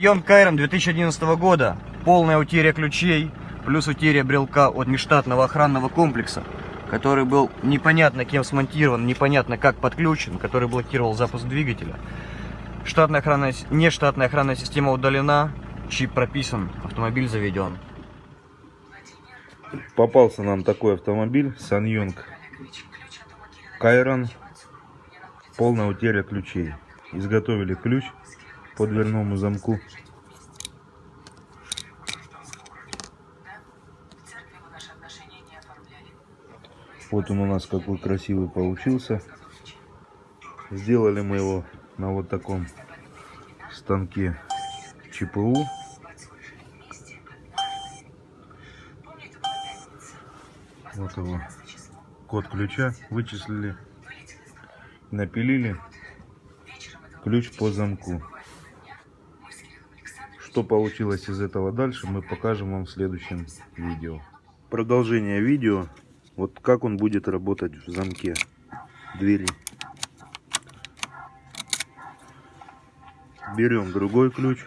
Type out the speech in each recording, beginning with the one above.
Йон Кайрон 2011 года. Полная утеря ключей, плюс утеря брелка от нештатного охранного комплекса, который был непонятно кем смонтирован, непонятно как подключен, который блокировал запуск двигателя. Штатная охранная, нештатная охранная система удалена, чип прописан, автомобиль заведен. Попался нам такой автомобиль Саньонг Кайрон. Полная утеря ключей. Изготовили ключ по дверному замку. Вот он у нас какой красивый получился. Сделали мы его на вот таком станке ЧПУ. Вот его код ключа вычислили, напилили ключ по замку. Что получилось из этого дальше, мы покажем вам в следующем видео. Продолжение видео, вот как он будет работать в замке двери. Берем другой ключ.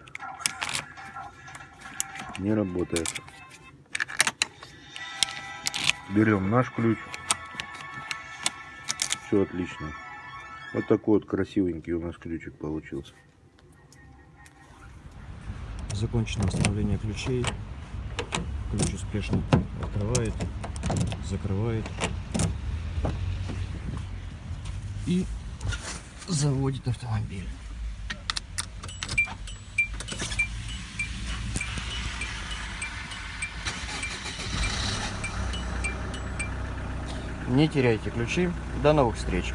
Не работает. Берем наш ключ. Все отлично. Вот такой вот красивенький у нас ключик получился. Закончено установление ключей. Ключ успешно открывает, закрывает и заводит автомобиль. Не теряйте ключи. До новых встреч.